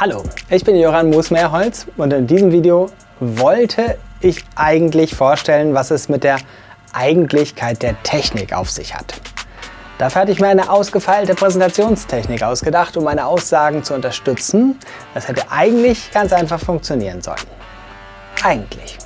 Hallo, ich bin Joran Moosmeerholz und in diesem Video wollte ich eigentlich vorstellen, was es mit der Eigentlichkeit der Technik auf sich hat. Dafür hatte ich mir eine ausgefeilte Präsentationstechnik ausgedacht, um meine Aussagen zu unterstützen. Das hätte eigentlich ganz einfach funktionieren sollen. Eigentlich.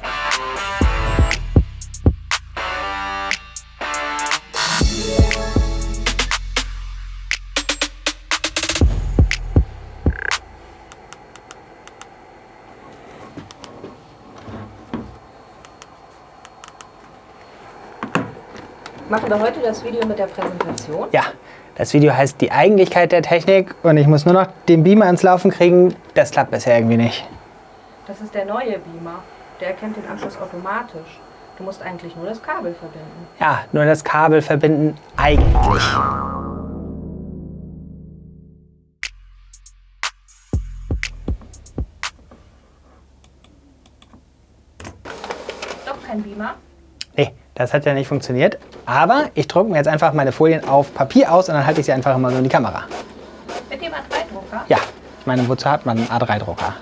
Machen wir heute das Video mit der Präsentation? Ja, das Video heißt die Eigentlichkeit der Technik und ich muss nur noch den Beamer ins Laufen kriegen. Das klappt bisher irgendwie nicht. Das ist der neue Beamer. Der erkennt den Anschluss automatisch. Du musst eigentlich nur das Kabel verbinden. Ja, nur das Kabel verbinden eigentlich. Doch kein Beamer? Nee, das hat ja nicht funktioniert. Aber ich drucke mir jetzt einfach meine Folien auf Papier aus und dann halte ich sie einfach immer so in die Kamera. Mit dem A3-Drucker? Ja, ich meine, wozu hat man einen A3-Drucker?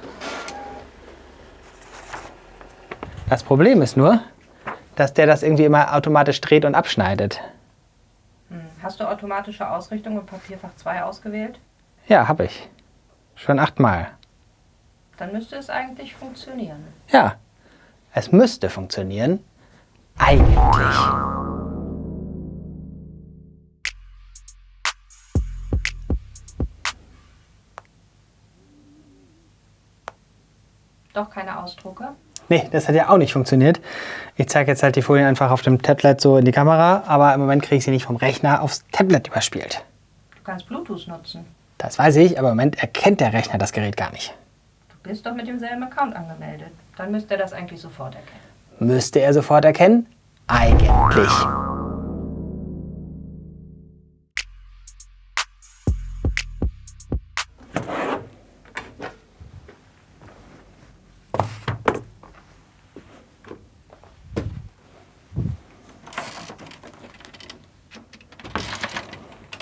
Das Problem ist nur, dass der das irgendwie immer automatisch dreht und abschneidet. Hm. Hast du automatische Ausrichtung im Papierfach 2 ausgewählt? Ja, habe ich. Schon achtmal. Dann müsste es eigentlich funktionieren. Ja, es müsste funktionieren. Eigentlich. Doch keine Ausdrucke? Nee, das hat ja auch nicht funktioniert. Ich zeige jetzt halt die Folien einfach auf dem Tablet so in die Kamera, aber im Moment kriege ich sie nicht vom Rechner aufs Tablet überspielt. Du kannst Bluetooth nutzen. Das weiß ich, aber im Moment erkennt der Rechner das Gerät gar nicht. Du bist doch mit demselben Account angemeldet. Dann müsste er das eigentlich sofort erkennen. Müsste er sofort erkennen? Eigentlich.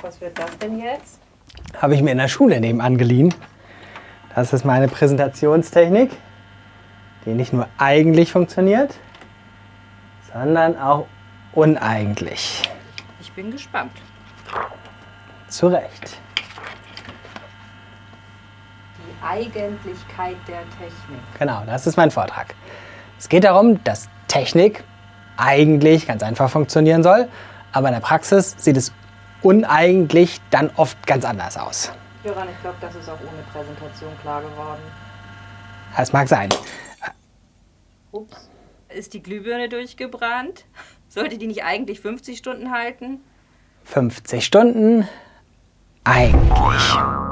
Was wird das denn jetzt? Habe ich mir in der Schule nebenan geliehen. Das ist meine Präsentationstechnik, die nicht nur eigentlich funktioniert, sondern auch uneigentlich. Ich bin gespannt. Zu Recht. Die Eigentlichkeit der Technik. Genau, das ist mein Vortrag. Es geht darum, dass Technik eigentlich ganz einfach funktionieren soll, aber in der Praxis sieht es uneigentlich dann oft ganz anders aus. Joran, ich glaube, das ist auch ohne Präsentation klar geworden. Das mag sein. Ups. Ist die Glühbirne durchgebrannt? Sollte die nicht eigentlich 50 Stunden halten? 50 Stunden eigentlich.